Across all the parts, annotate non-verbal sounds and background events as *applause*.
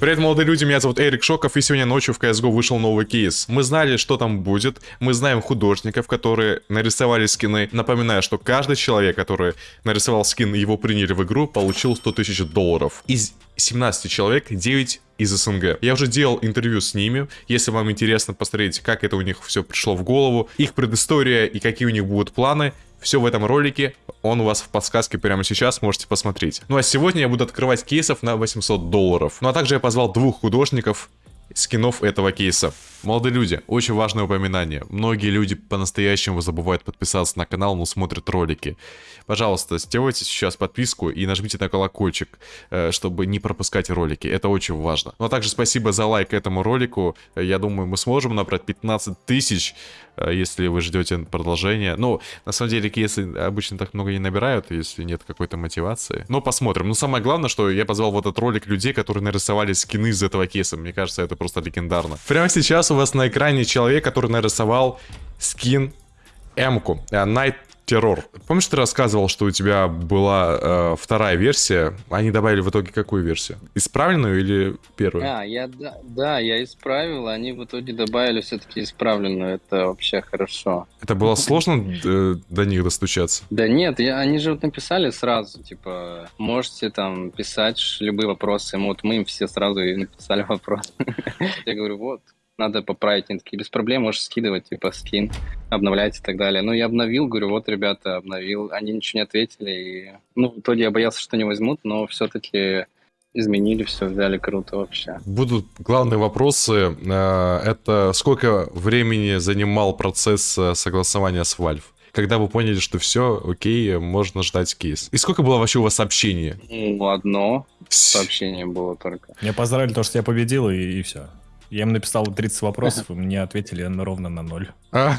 Привет, молодые люди, меня зовут Эрик Шоков, и сегодня ночью в CSGO вышел новый кейс. Мы знали, что там будет, мы знаем художников, которые нарисовали скины. Напоминаю, что каждый человек, который нарисовал скин, его приняли в игру, получил 100 тысяч долларов. Из 17 человек 9 из СНГ. Я уже делал интервью с ними. Если вам интересно посмотреть, как это у них все пришло в голову, их предыстория и какие у них будут планы, все в этом ролике, он у вас в подсказке прямо сейчас, можете посмотреть. Ну а сегодня я буду открывать кейсов на 800 долларов. Ну а также я позвал двух художников скинов этого кейса. Молодые люди, очень важное упоминание. Многие люди по-настоящему забывают подписаться на канал, но смотрят ролики. Пожалуйста, сделайте сейчас подписку и нажмите на колокольчик, э, чтобы не пропускать ролики. Это очень важно. Ну а также спасибо за лайк этому ролику. Я думаю, мы сможем набрать 15 тысяч, э, если вы ждете продолжения. Ну, на самом деле, если обычно так много не набирают, если нет какой-то мотивации. Но посмотрим. Но самое главное, что я позвал в этот ролик людей, которые нарисовали скины из этого кейса. Мне кажется, это просто легендарно. Прямо сейчас у вас на экране человек, который нарисовал скин М-ку, э, Night Terror. Помнишь, ты рассказывал, что у тебя была э, вторая версия? Они добавили в итоге какую версию? Исправленную или первую? А, я, да, да, я исправил, они в итоге добавили все-таки исправленную, это вообще хорошо. Это было *laughs* сложно э, до них достучаться? Да нет, я, они же вот написали сразу, типа, можете там писать любые вопросы, вот мы им все сразу и написали *laughs* вопрос. Я говорю, вот, надо поправить. Они такие, без проблем, можешь скидывать, типа, скин, обновлять и так далее. Ну, я обновил, говорю, вот, ребята, обновил. Они ничего не ответили. И... Ну, в итоге я боялся, что не возьмут, но все-таки изменили все, взяли круто вообще. Будут главные вопросы. Э, это сколько времени занимал процесс э, согласования с Valve? Когда вы поняли, что все, окей, можно ждать кейс. И сколько было вообще у вас сообщений? Ну, одно сообщение было только. Мне поздравили то, что я победил, и, и все. Я им написал 30 вопросов, и мне ответили ровно на ноль. А,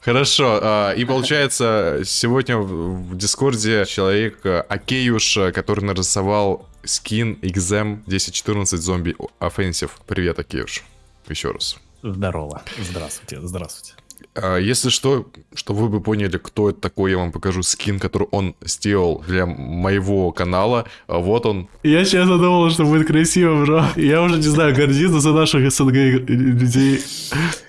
Хорошо, а, и получается, сегодня в Дискорде человек а, Акеюш, который нарисовал скин XM 1014 зомби Offensive. Привет, Акеюш. Еще раз. Здорово. Здравствуйте, здравствуйте. А, если что, что вы бы поняли, кто это такой, я вам покажу скин, который он сделал для моего канала. А вот он. Я честно думал, что будет красиво, бро. Я уже не знаю, гордиться за наших СНГ людей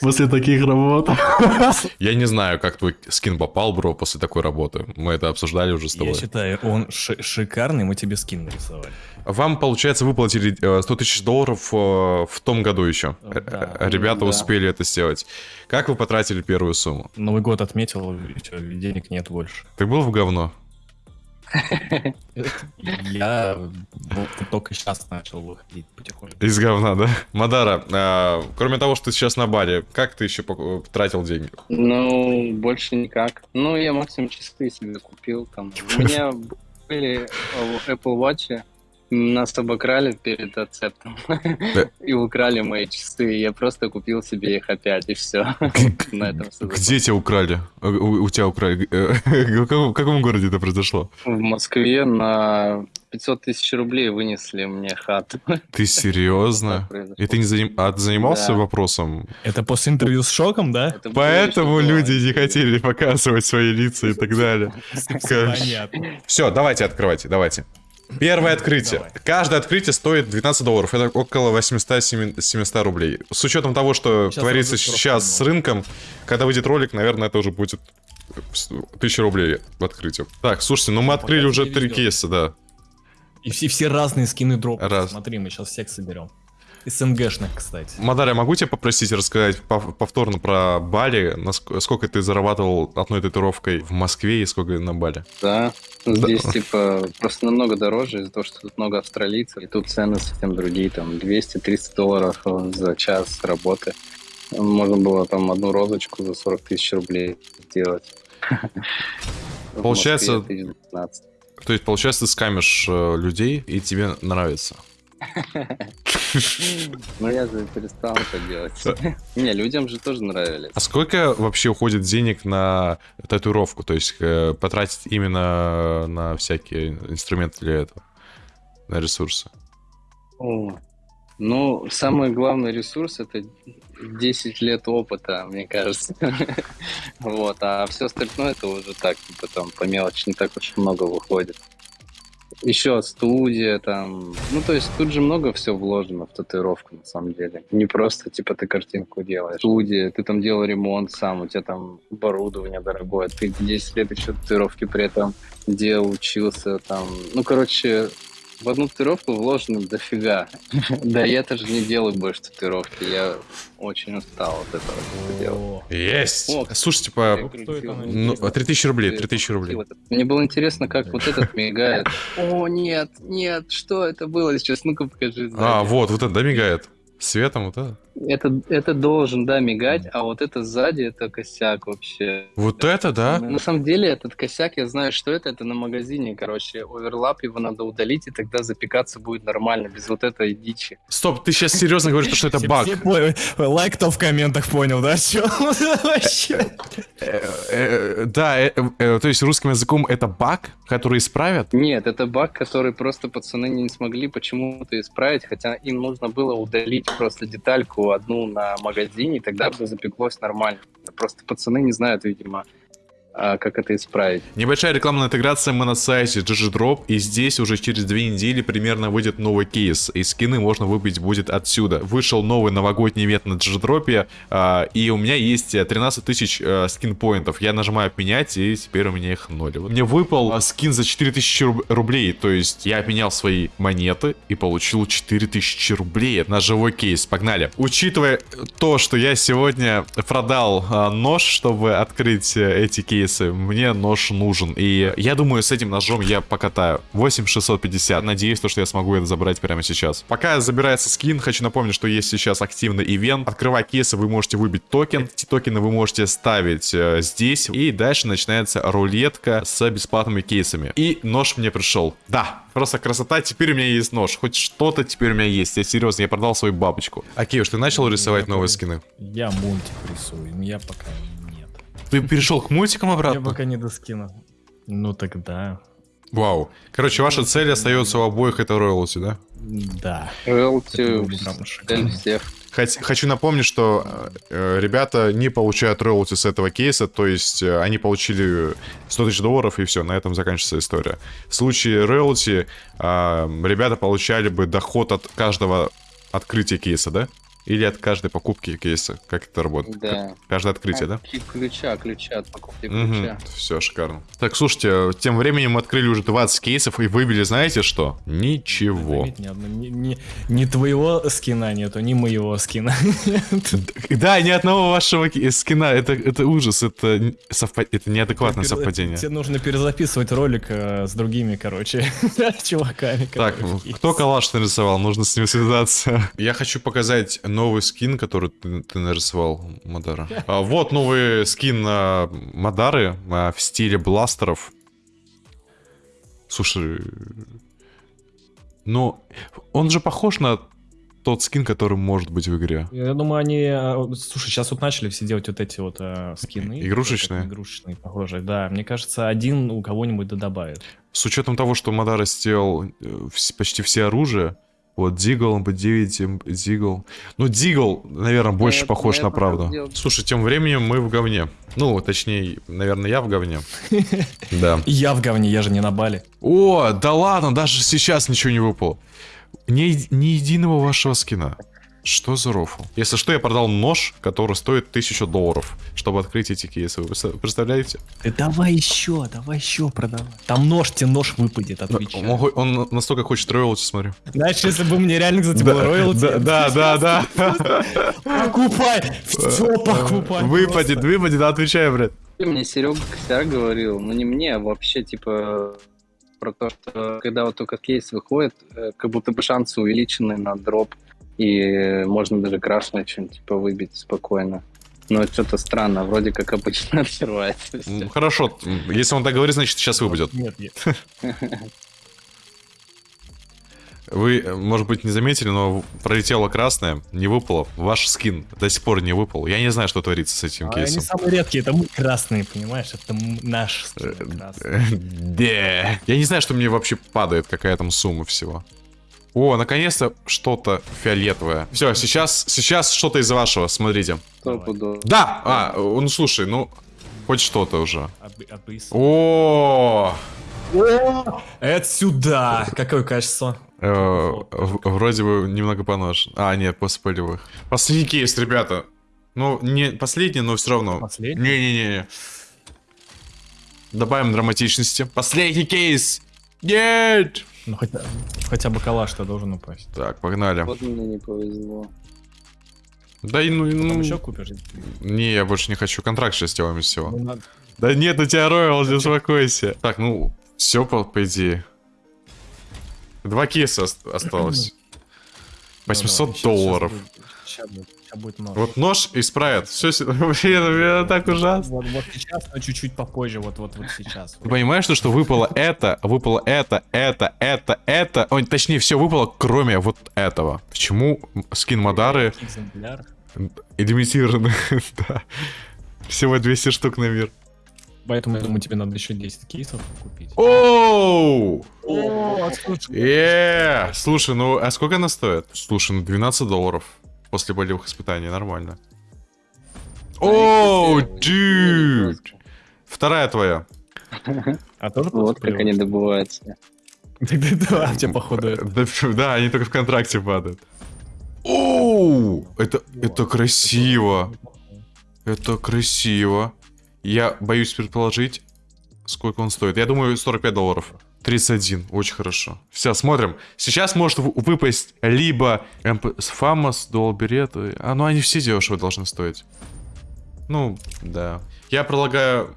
после таких работ. Я не знаю, как твой скин попал, бро, после такой работы. Мы это обсуждали уже с тобой. Я считаю, он шикарный, мы тебе скин нарисовали. Вам, получается, выплатили 100 э, тысяч долларов э, в том году еще. Да, Ребята да. успели это сделать. Как вы потратили первую сумму? Новый год отметил, все, денег нет больше. Ты был в говно? Я только сейчас начал выходить потихоньку. Из говна, да? Мадара, а, кроме того, что ты сейчас на баре, как ты еще тратил деньги? Ну, больше никак. Ну, я максимум чистые себе купил. Там. У меня были Apple Watch, нас обокрали перед ацептом и украли мои часы. Я просто купил себе их опять, и все. Где тебя украли? У тебя украли? Э, *laughs* в каком городе это произошло? В Москве на 500 тысяч рублей вынесли мне хату. Ты *laughs* серьезно? И ты не заним... а ты занимался вопросом? Это после интервью с Шоком, да? Поэтому люди не хотели показывать свои лица и так далее. *laughs* Понятно. Все, давайте открывайте, давайте. Первое открытие. Давай. Каждое открытие стоит 12 долларов. Это около 800-700 рублей. С учетом того, что сейчас творится сейчас с рынком, когда выйдет ролик, наверное, это уже будет 1000 рублей в открытии. Так, слушайте, ну мы открыли уже три кейса, да. И все, все разные скины дроп. Раз. Смотри, мы сейчас всех соберем. СНГшных, кстати. Мадаря, могу тебя попросить рассказать повторно про Бали? Сколько ты зарабатывал одной татуировкой в Москве и сколько на Бали? Да, здесь да. типа просто намного дороже из-за того, что тут много австралийцев. И тут цены совсем другие, там 200-300 долларов за час работы. Можно было там одну розочку за 40 тысяч рублей сделать. *laughs* Получается... То есть, получается, ты скамишь э, людей, и тебе нравится? Ну я же перестал это делать. Не, людям же тоже нравились. А сколько вообще уходит денег на татуировку? То есть э, потратить именно на всякие инструменты для этого? На ресурсы? Ну, самый главный ресурс это 10 лет опыта, мне кажется. *laughs* вот, а все остальное это уже так, типа там по мелочи не так уж много выходит. Еще студия там. Ну, то есть тут же много всего вложено в татуировку, на самом деле. Не просто, типа, ты картинку делаешь. Студия, ты там делал ремонт сам, у тебя там оборудование дорогое, ты 10 лет еще татуировки при этом делал, учился там. Ну, короче, в одну татуировку вложено дофига. *laughs* да я тоже не делаю больше татуировки. Я очень устал от этого дела. Есть! Слушай, типа, ну, 3000 рублей, 3000 рублей. Мне было интересно, как вот этот мигает. О, нет, нет, что это было сейчас? Ну-ка покажи. А, вот, вот это, да, мигает? Светом вот это? Это, это должен, да, мигать, а вот это сзади, это косяк вообще. Вот это, да? На самом деле, этот косяк, я знаю, что это, это на магазине, короче, оверлап, его надо удалить, и тогда запекаться будет нормально, без вот этой дичи. Стоп, ты сейчас серьезно говоришь, что это баг? Лайк кто в комментах понял, да? Вообще? Э, э, да, э, то есть русским языком это баг, который исправят? Нет, это баг, который просто пацаны не смогли почему-то исправить, хотя им нужно было удалить просто детальку одну на магазине, и тогда бы запеклось нормально. Просто пацаны не знают, видимо, как это исправить. Небольшая рекламная интеграция мы на сайте GGDrop, и здесь уже через две недели примерно выйдет новый кейс, и скины можно выбить будет отсюда. Вышел новый новогодний ивент на GGDrop, а, и у меня есть 13 тысяч а, скин-поинтов. Я нажимаю обменять, и теперь у меня их ноль. Мне выпал скин за 4000 рублей, то есть я обменял свои монеты и получил 4000 рублей на живой кейс. Погнали. Учитывая то, что я сегодня продал нож, чтобы открыть э, эти кейсы, кейсы, мне нож нужен. И я думаю, с этим ножом я покатаю. 8650. Надеюсь, то, что я смогу это забрать прямо сейчас. Пока забирается скин, хочу напомнить, что есть сейчас активный ивент. Открывая кейсы, вы можете выбить токен. Эти токены вы можете ставить э, здесь. И дальше начинается рулетка с бесплатными кейсами. И нож мне пришел. Да, просто красота. Теперь у меня есть нож. Хоть что-то теперь у меня есть. Я серьезно, я продал свою бабочку. Окей, уж ты начал рисовать я новые скины? Я мультик рисую. Я пока ты перешел к мультикам обратно? Я пока не до скина. Ну тогда. Вау. Короче, ваша цель остается у обоих это роялти, да? Да. Роялти цель всех. Хочу напомнить, что э, ребята не получают роялти с этого кейса, то есть э, они получили 100 тысяч долларов и все, на этом заканчивается история. В случае роялти э, ребята получали бы доход от каждого открытия кейса, да? Или от каждой покупки кейса? Как это работает? Да. Каждое открытие, да? Ключа, ключа от покупки ключа. Угу. Все, шикарно. Так, слушайте, тем временем мы открыли уже 20 кейсов и выбили, знаете что? Ничего. Ни, ни, ни твоего скина нету, ни моего скина. *laughs* Да, ни одного вашего скина. Это, это ужас, это, совпад... это неадекватное совпадение. Тебе нужно перезаписывать ролик э, с другими, короче, *laughs* чуваками. Так, кто калаш нарисовал? Нужно с ним связаться. Я хочу показать новый скин, который ты, ты нарисовал, Мадара. А, вот новый скин а, Мадары а, в стиле бластеров. Слушай, ну, он же похож на тот скин, который может быть в игре. Я думаю, они... А, слушай, сейчас вот начали все делать вот эти вот э, скины. Игрушечные? Игрушечные, похожие, да. Мне кажется, один у кого-нибудь да добавит. С учетом того, что Мадара сделал э, почти все оружия, вот, Дигл, МП-9, Дигл. Ну, Дигл, наверное, больше нет, похож на правду. Делать. Слушай, тем временем мы в говне. Ну, точнее, наверное, я в говне. *laughs* Да. Я в говне, я же не на Бали. О, да ладно, даже сейчас ничего не выпало. Ни, ни единого вашего скина. Что за рофл? Если что, я продал нож, который стоит 1000 долларов, чтобы открыть эти кейсы. Вы представляете? Ты давай еще, давай еще продавай. Там нож, тебе нож выпадет, отвечаю. Он, он настолько хочет роялти, смотри. Знаешь, если бы мне реально, кстати, было роялти... Да, да, *laughs* да, Покупай! Все покупай! Выпадет, выпадет, отвечай, блядь. Мне Серега Косяк говорил, ну не мне, а вообще, типа, про то, что когда вот только кейс выходит, э, как будто бы шансы увеличены на дроп и можно даже красное что-нибудь типа выбить спокойно. Но что-то странно, вроде как обычно *laughs* открывается. Все. Хорошо, если он так говорит, значит сейчас выпадет. Нет, нет. *laughs* Вы, может быть, не заметили, но пролетело красное, не выпало. Ваш скин до сих пор не выпал. Я не знаю, что творится с этим а кейсом. Они самые редкие, это мы красные, понимаешь? Это наш скин красный. *laughs* Да. Я не знаю, что мне вообще падает, какая там сумма всего. О, наконец-то что-то фиолетовое. Все, сейчас, сейчас что-то из вашего, смотрите. Да! А, ну слушай, ну, хоть что-то уже. О, Это сюда! Какое качество? Э, Вроде бы немного понож. А, нет, после полевых. Последний кейс, ребята. Ну, не последний, но все равно. Последний? Не-не-не. Добавим драматичности. Последний кейс! Нет! Ну, хотя, хотя бы калаш-то должен упасть. Так, погнали. Вот мне не повезло. Да и ну, Там ну... еще купишь? Не, я больше не хочу. Контракт сейчас сделаем из всего. Ну, надо- Да нет, у тебя роял, не успокойся. Так, ну, все по, по идее. Два кейса ост- осталось. Ну, 800 давай, щас- щас долларов. будет- Сейчас будет, будет нож. Вот нож и спрайт. Все, *laughs* блин, это так ужасно. Вот, вот сейчас, но чуть-чуть попозже, вот, вот, вот сейчас. Ты понимаешь, то, что выпало это, выпало это, это, это, это. Ой, точнее, все выпало, кроме вот этого. Почему скин Мадары Экземпляр. лимитированы? *laughs* да. Всего 200 штук на мир. Поэтому я думаю, тебе надо еще 10 кейсов купить. Оу! Слушай, ну а сколько она стоит? Слушай, ну 12 долларов после болевых испытаний, нормально. Оу, дюд! Вторая твоя. А тоже Вот как они добываются. Тогда да, у тебя походу да, они только в контракте падают. Оу, это, это красиво. Это красиво. Я боюсь предположить, сколько он стоит. Я думаю, 45 долларов. 31, очень хорошо. Все, смотрим. Сейчас может выпасть либо MP Famous, Dual Beret. А, ну они все дешево должны стоить. Ну, да. Я предлагаю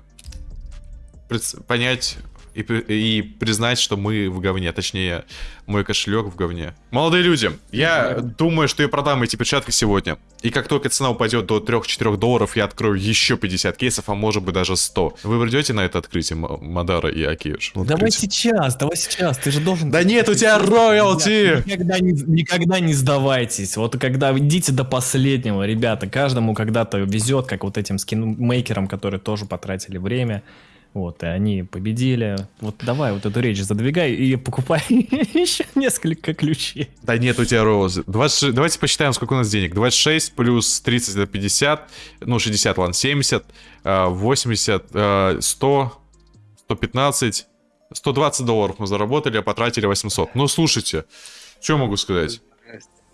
пред- понять и, и признать, что мы в говне. Точнее, мой кошелек в говне. Молодые люди, я думаю, что я продам эти перчатки сегодня. И как только цена упадет до 3-4 долларов, я открою еще 50 кейсов, а может быть даже 100. Вы придете на это открытие, Мадара и Акиюш? Давай открытие. сейчас, давай сейчас, ты же должен... Да нет, у тебя роялти! Никогда не, никогда не сдавайтесь. Вот когда идите до последнего, ребята, каждому когда-то везет, как вот этим скинмейкерам, которые тоже потратили время. Вот, и они победили. Вот давай вот эту речь задвигай и покупай *laughs* еще несколько ключей. Да нет, у тебя роялти. 26 Давайте посчитаем, сколько у нас денег. 26 плюс 30 это 50. Ну, 60, ладно, 70, э, 80, э, 100, 115, 120 долларов мы заработали, а потратили 800. Ну, слушайте, что могу сказать?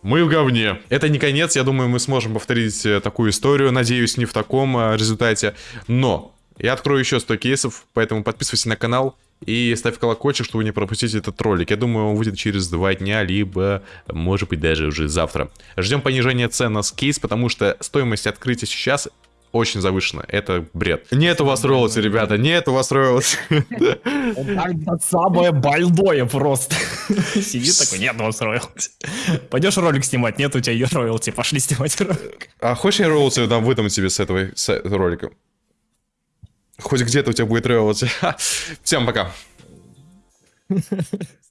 Мы в говне. Это не конец, я думаю, мы сможем повторить э, такую историю, надеюсь, не в таком э, результате. Но я открою еще 100 кейсов, поэтому подписывайся на канал и ставь колокольчик, чтобы не пропустить этот ролик. Я думаю, он выйдет через два дня, либо, может быть, даже уже завтра. Ждем понижения цен на кейс, потому что стоимость открытия сейчас очень завышена. Это бред. Нет у вас роялти, ребята, нет у вас роялти. Самое больное просто. Сидит такой, нет, вас роялти. Пойдешь ролик снимать, нет у тебя роялти, пошли снимать ролик. А хочешь я роялти дам, выдам тебе с этого ролика? Хоть где-то у тебя будет. Ха. Всем пока. *laughs*